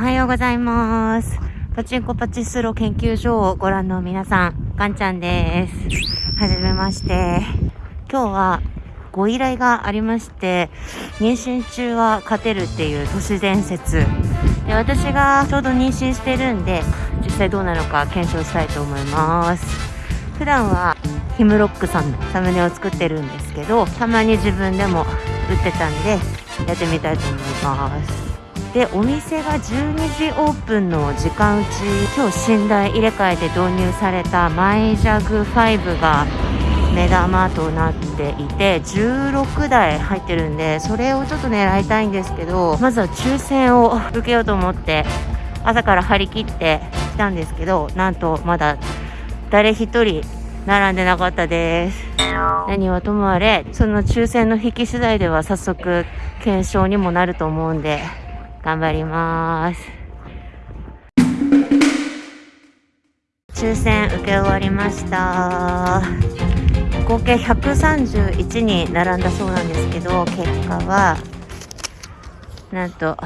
はようございます。パチンコパチスロ研究所をご覧の皆さん、ガンちゃんです。はじめまして。今日はご依頼がありまして、妊娠中は勝てるっていう都市伝説。で私がちょうど妊娠してるんで、実際どうなのか検証したいと思います。普段はヒムロックさんのサムネを作ってるんですけど、たまに自分でも打ってたんで、やってみたいと思います。でお店が12時オープンの時間うち今日寝台入れ替えて導入されたマイジャグ5が目玉となっていて16台入ってるんでそれをちょっと狙いたいんですけどまずは抽選を受けようと思って朝から張り切ってきたんですけどなんとまだ誰一人並んでなかったです。何はともあれその抽選の引き次第では早速検証にもなると思うんで頑張ります。抽選受け終わりました。合計131に並んだそうなんですけど結果はなんと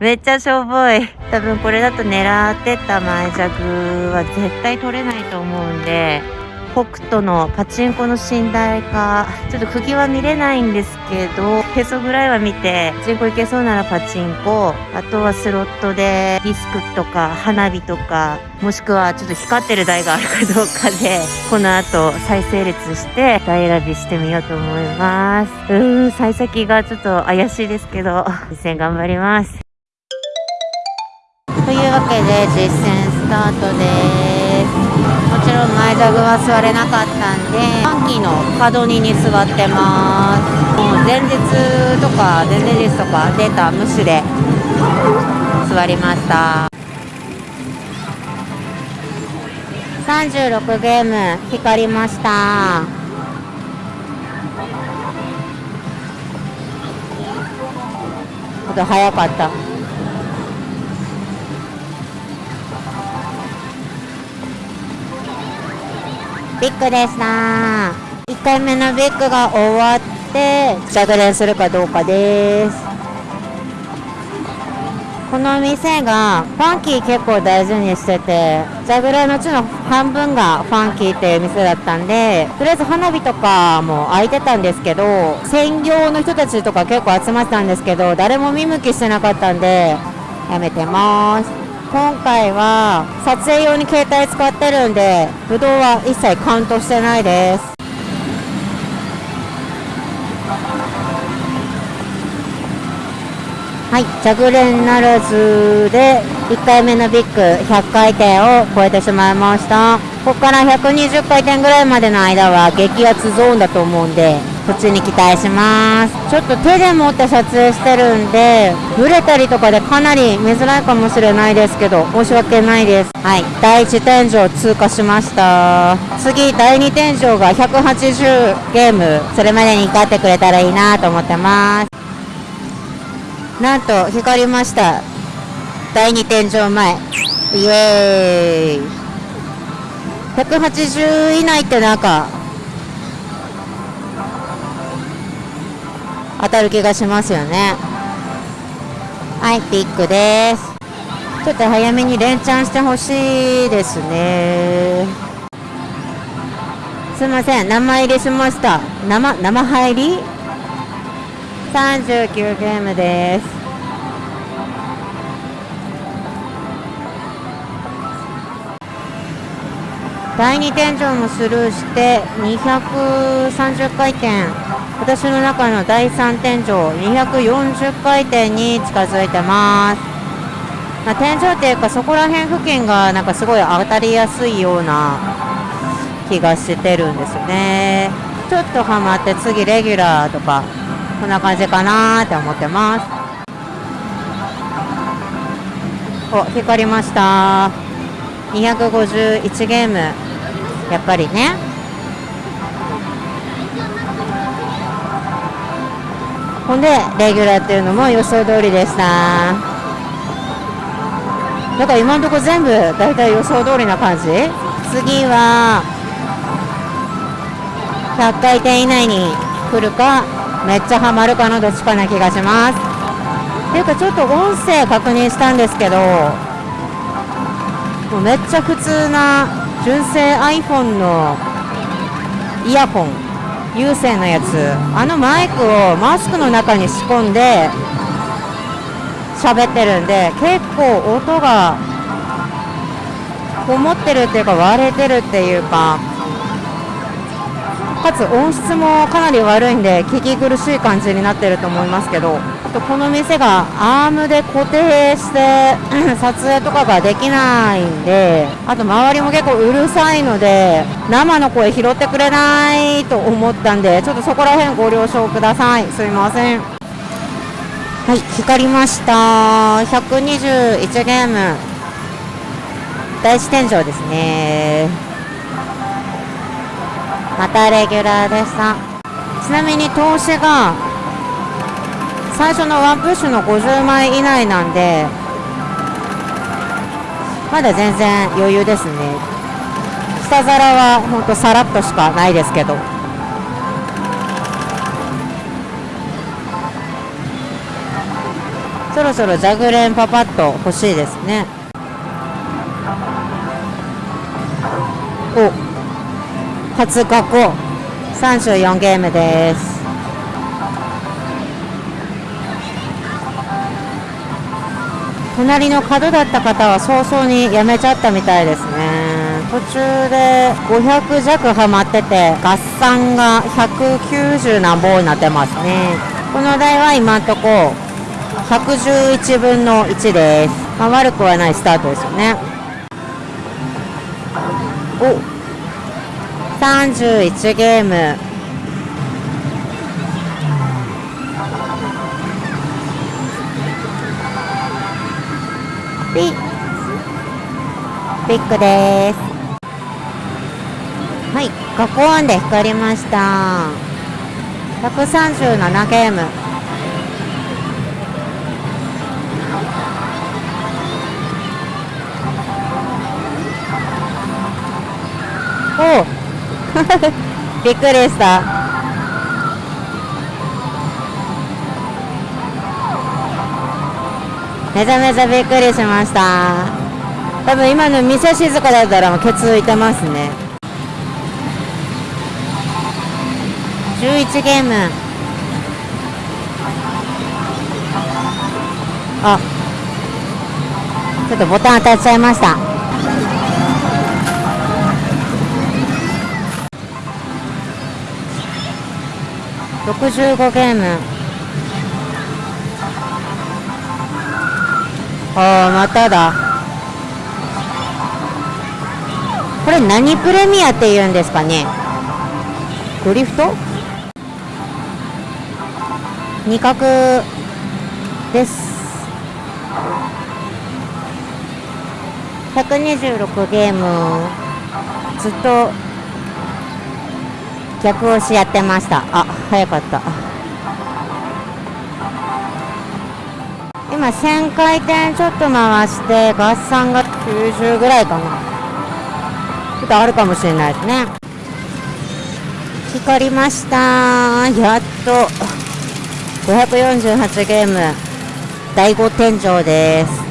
めっちゃしょぼい。多分これだと狙ってた前弱は絶対取れないと思うんで北斗のパチンコの寝台か。ちょっと釘は見れないんですけどへそぐらいは見てパチンコ行けそうならパチンコ。あとはスロットでディスクとか花火とかもしくはちょっと光ってる台があるかどうかでこの後再整列して台選びしてみようと思います。うーん幸先がちょっと怪しいですけど実践頑張ります。というわけで実践スタートです。座具は座れなかったんでファンキーの角2に座ってます。もう前日とか前々日とかデータ無視で座りました。36ゲーム光りました。ちょっと早かった。ビッグでした1回目のビッグが終わって着電するかどうかです。この店がファンキー結構大事にしててジャグラーのうちの半分がファンキーっていう店だったんでとりあえず花火とかも開いてたんですけど専業の人たちとか結構集まってたんですけど誰も見向きしてなかったんでやめてます。今回は撮影用に携帯使ってるんでブドウは一切カウントしてないです。はい着連ならずで1回目のビッグ100回転を超えてしまいました。ここから120回転ぐらいまでの間は激アツゾーンだと思うんでこっちに期待します。ちょっと手で持って撮影してるんでブレたりとかでかなり見づらいかもしれないですけど申し訳ないです。はい第1天井通過しました。次第2天井が180ゲームそれまでに勝ってくれたらいいなと思ってます。なんと光りました。第2天井前。イエーイ。180以内ってなんか当たる気がしますよね。はいビッグです。ちょっと早めに連チャンしてほしいですね。すいません生入りしました。生生入り？39ゲームです。第2天井もスルーして230回転。私の中の第3天井240回転に近づいてます、まあ、天井っていうかそこら辺付近がなんかすごい当たりやすいような気がしてるんですよね。ちょっとハマって次レギュラーとかこんな感じかなって思ってます。お光りました。251ゲーム。やっぱりね。ほんでレギュラーっていうのも予想通りでした。だから今のところ全部大体予想通りな感じ？次は100回転以内に来るか？めっちゃハマるかのどっちかな気がします。ていうかちょっと音声確認したんですけどもうめっちゃ普通な純正 iPhone のイヤホン有線のやつ。あのマイクをマスクの中に仕込んで喋ってるんで結構音がこもってるっていうか割れてるっていうかかつ音質もかなり悪いんで聞き苦しい感じになってると思いますけどこの店がアームで固定して撮影とかができないんであと周りも結構うるさいので生の声拾ってくれないと思ったんでちょっとそこら辺ご了承ください。すいません。はい光りました。121ゲーム。第一天井ですね。またレギュラーでした。ちなみに投資が最初のワンプッシュの50枚以内なんでまだ全然余裕ですね。下皿はほんとさらっとしかないですけど。そろそろジャグレンパパッと欲しいですね。初過去34ゲームです。隣の角だった方は早々に辞めちゃったみたいですね。途中で500弱ハマってて合算が190何本になってますね。この台は今んとこ111分の1です、まあ、悪くはないスタートですよね。お31ゲーム。ピピックです。はい加工案で光りました。137ゲーム。お びっくりした。めちゃめちゃびっくりしました。多分今の店静かだったらもうケツ浮いてますね。11ゲーム。あ。ちょっとボタン当たっちゃいました。65ゲーム。ああまただ。これ何プレミアって言うんですかね？ドリフト？二角です。126ゲームずっと逆押しやってました。あ。早かった。今1000回転ちょっと回して合算が90ぐらいかな。ちょっとあるかもしれないですね。光りました。やっと。548ゲーム。第5天井です。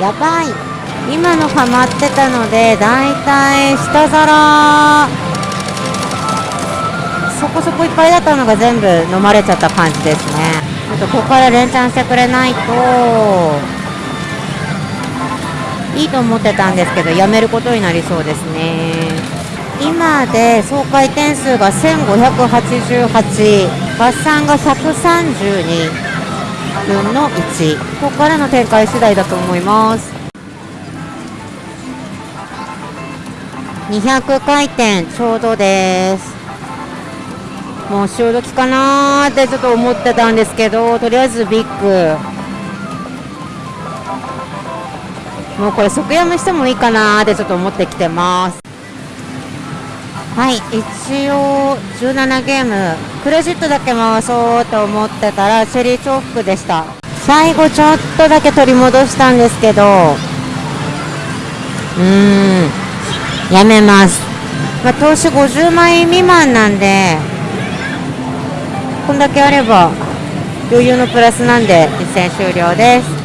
やばい。今のハマってたのでだいたい下皿。そこそこいっぱいだったのが全部飲まれちゃった感じですね。ちょっとここから連チャンしてくれないと。いいと思ってたんですけどやめることになりそうですね。今で総回転数が1588合算が132分の1ここからの展開次第だと思います。200回転ちょうどです。もう潮時かなーってちょっと思ってたんですけどとりあえずビッグ。もうこれ即やめしてもいいかなーってちょっと思ってきてます。はい一応17ゲーム。クレジットだけ回そうと思ってたらチェリー重複でした。最後ちょっとだけ取り戻したんですけど。うーん。やめます。まあ、投資50万円未満なんでこんだけあれば余裕のプラスなんで実戦終了です。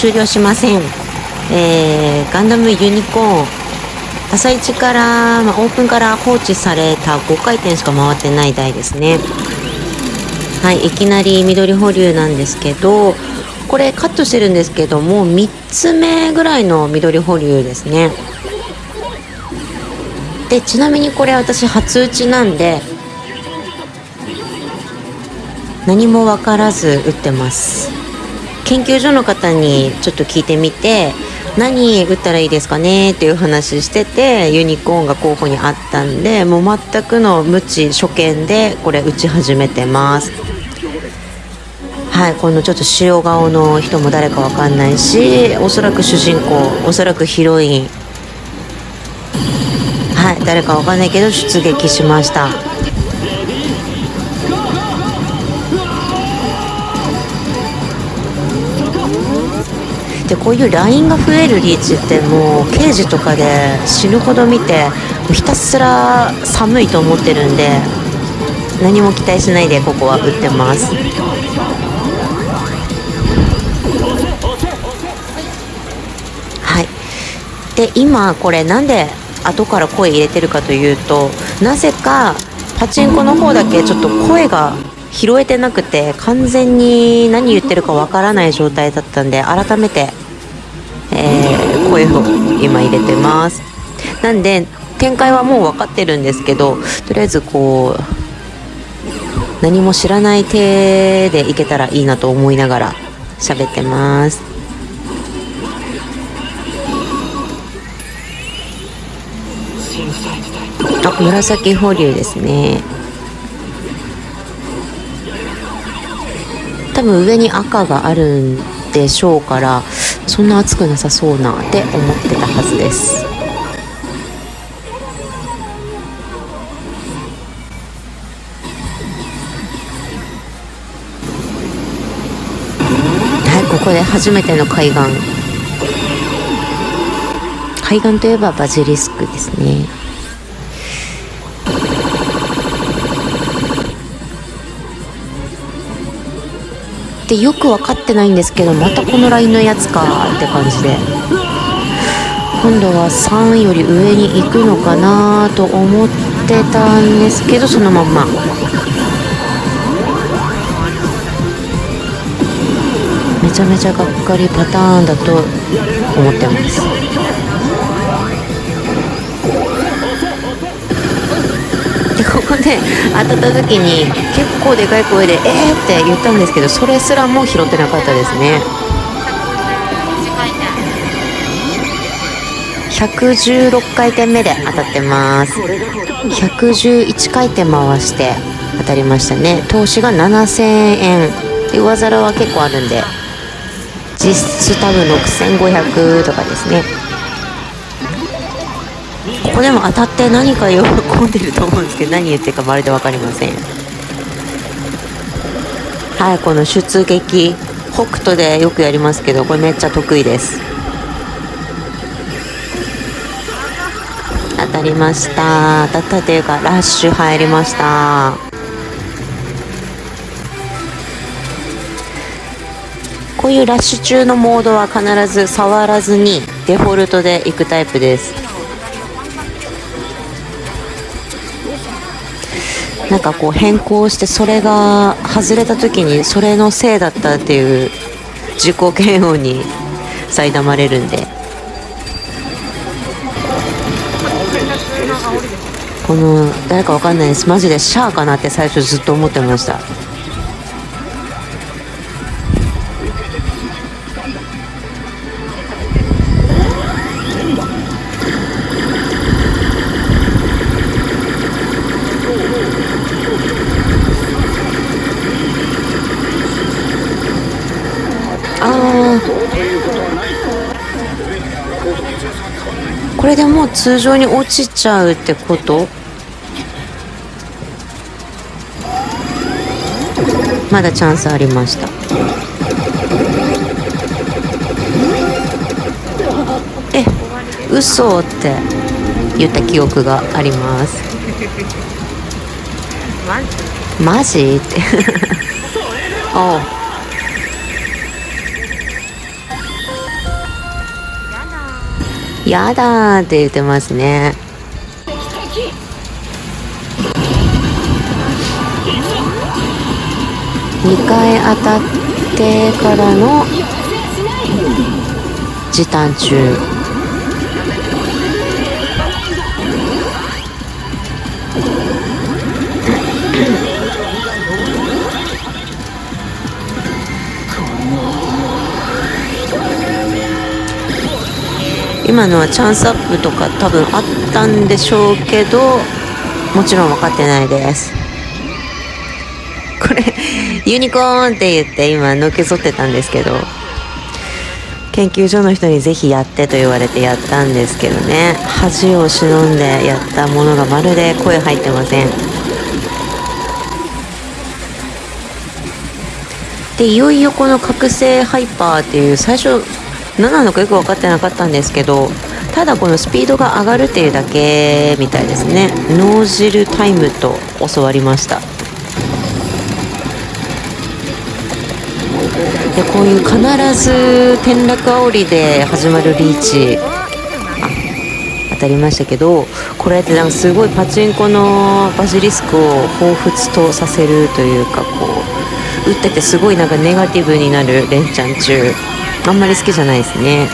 終了しません、えー、ガンダムユニコーン。朝一から、まあ、オープンから放置された5回転しか回ってない台ですね。はいいきなり緑保留なんですけどこれカットしてるんですけども3つ目ぐらいの緑保留ですね。でちなみにこれ私初打ちなんで何も分からず打ってます。研究所の方にちょっと聞いてみて何打ったらいいですかねっていう話しててユニコーンが候補にあったんでもう全くの無知初見でこれ打ち始めてます。はいこのちょっと塩顔の人も誰かわかんないしおそらく主人公おそらくヒロイン。はい誰かわかんないけど出撃しました。でこういう LINE が増えるリーチってもう刑事とかで死ぬほど見てひたすら寒いと思ってるんで何も期待しないでここは打ってます。で今これなんで後から声入れてるかというとなぜかパチンコの方だけちょっと声が拾えてなくて完全に何言ってるかわからない状態だったんで改めてえー、声を今入れてます。なんで展開はもう分かってるんですけどとりあえずこう何も知らない手でいけたらいいなと思いながら喋ってます。紫保留ですね。多分上に赤があるんでしょうからそんな暑くなさそうなって思ってたはずです。はいここで初めての海岸。海岸といえばバジリスクですね。ってよく分かってないんですけどまたこのラインのやつかって感じで。今度は3より上に行くのかなと思ってたんですけどそのまんま。めちゃめちゃがっかりパターンだと思ってます。ここで当たった時に結構でかい声で「えー!」って言ったんですけどそれすらも拾ってなかったですね。116回転目で当たってます。111回転回して当たりましたね。投資が7000円。で上皿は結構あるんで実質多分6500とかですね。ここでも当たって何か喜んでると思うんですけど何言ってるかまるで分かりません。はいこの出撃北斗でよくやりますけどこれめっちゃ得意です。当たりました。当たったというかラッシュ入りました。こういうラッシュ中のモードは必ず触らずにデフォルトでいくタイプです。なんかこう変更してそれが外れた時にそれのせいだったっていう自己嫌悪に苛まれるんで。この誰かわかんないです。マジでシャアかなって最初ずっと思ってました。れでもう通常に落ちちゃうってこと？まだチャンスありました。嘘って言った記憶があります。マジ？っておうやだーって言ってますね。2回当たってからの時短中。今のはチャンスアップとか多分あったんでしょうけどもちろん分かってないです。これユニコーンって言って今のけぞってたんですけど研究所の人にぜひやってと言われてやったんですけどね。恥を忍んでやったものがまるで声入ってません。でいよいよこの覚醒ハイパーっていう最初何なのかよく分かってなかったんですけどただこのスピードが上がるっていうだけみたいですね。脳汁タイムと教わりました。でこういう必ず転落煽りで始まるリーチ当たりましたけどこれってなんかすごいパチンコのバジリスクを彷彿とさせるというかこう打っててすごいなんかネガティブになる連チャン中。あんまり好きじゃないですね。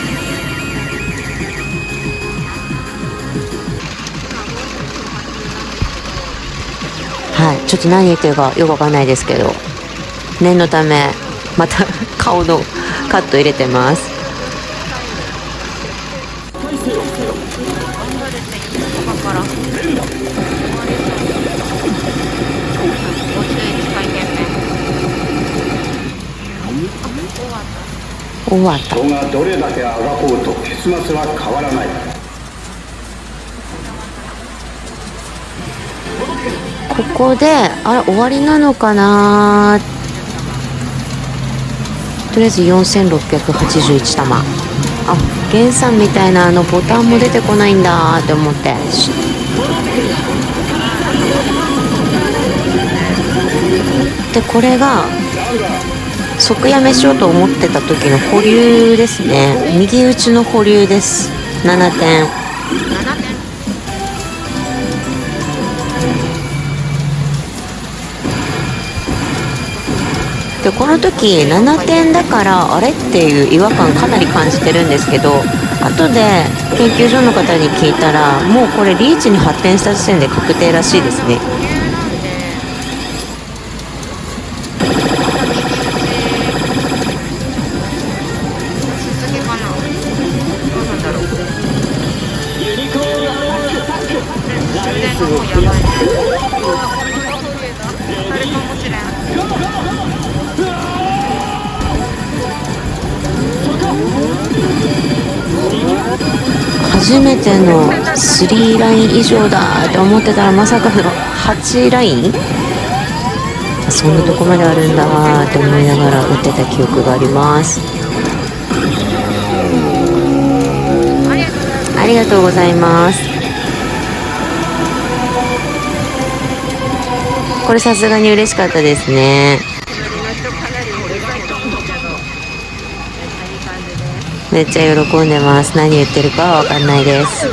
はい。ちょっと何言ってるかよくわかんないですけど。念のためまた 顔のカット入れてます。終わった。人がどれだけあがこうと結末は変わらない。ここであれ終わりなのかなとりあえず4681玉。あ原産みたいなあのボタンも出てこないんだって思って。でこれが即やめしようと思ってた時の保留ですね。右打ちの保留です。7点。でこの時7点だからあれっていう違和感かなり感じてるんですけど後で研究所の方に聞いたらもうこれリーチに発展した時点で確定らしいですね。初めての3ライン以上だって思ってたらまさかの8ライン？そんなとこまであるんだって思いながら打ってた記憶があります。ありがとうございます。これさすがに嬉しかったですね。めっちゃ喜んでます。何言ってるかは分かんないです。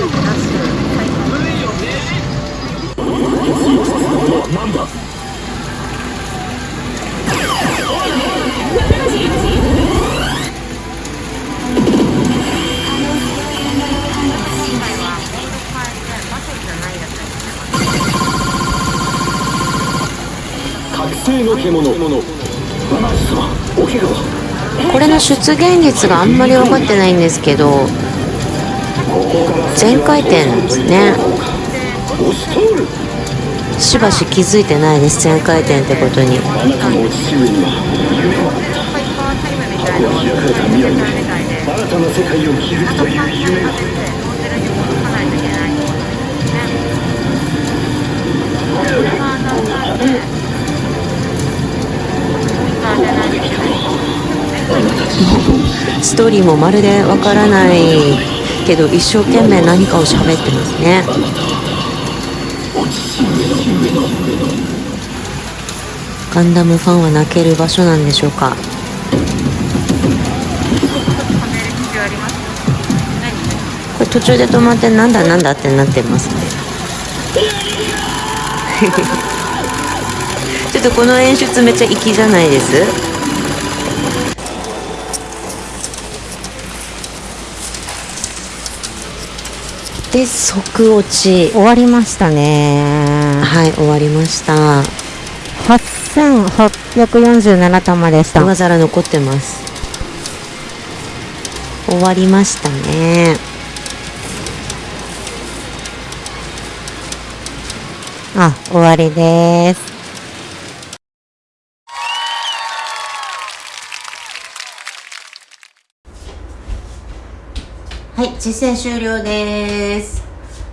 の獣。の出現率があんまり分かってないんですけど全回転ですね。しばし気づいてないです全回転ってことに。新たな世界を築くという夢をストーリーもまるでわからないけど一生懸命何かを喋ってますね。ガンダムファンは泣ける場所なんでしょうか。これ途中で止まってなんだなんだってなってますね。ちょっとこの演出めっちゃ粋じゃないです？で即落ち終わりましたね。はい終わりました8847玉でした。上皿残ってます終わりましたねあ、終わりです。はい実践終了です。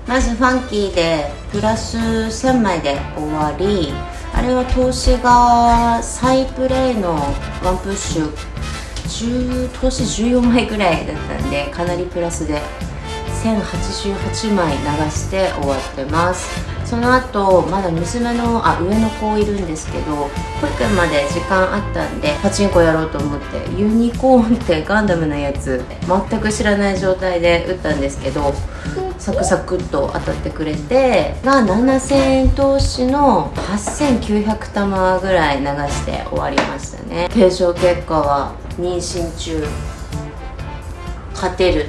まずファンキーでプラス1000枚で終わりあれは投資が再プレイのワンプッシュ10投資14枚ぐらいだったんでかなりプラスで1088枚流して終わってます。その後まだ娘のあ上の子いるんですけど保育園まで時間あったんでパチンコやろうと思ってユニコーンってガンダムのやつ全く知らない状態で打ったんですけどサクサクっと当たってくれてが7000円投資の8900玉ぐらい流して終わりましたね。検証結果は妊娠中。勝てる。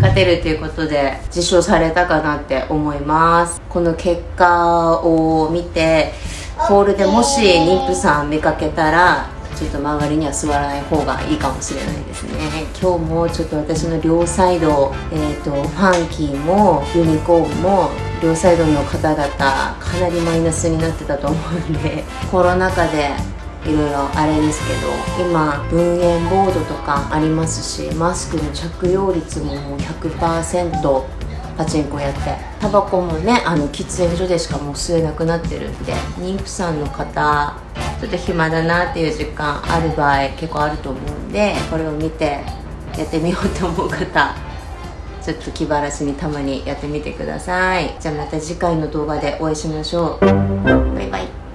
勝てるということで受賞されたかなって思います。この結果を見てホールでもし妊婦さん見かけたらちょっと周りには座らない方がいいかもしれないですね。今日もちょっと私の両サイド、えーと、ファンキーもユニコーンも両サイドの方々かなりマイナスになってたと思うんでコロナ禍でいろいろあれですけど今分煙ボードとかありますしマスクの着用率ももう100%パチンコやって。タバコもねあの喫煙所でしかもう吸えなくなってるんで妊婦さんの方ちょっと暇だなっていう時間ある場合結構あると思うんでこれを見てやってみようと思う方 ちょっと気晴らしにたまにやってみてください。じゃあまた次回の動画でお会いしましょう。バイバイ。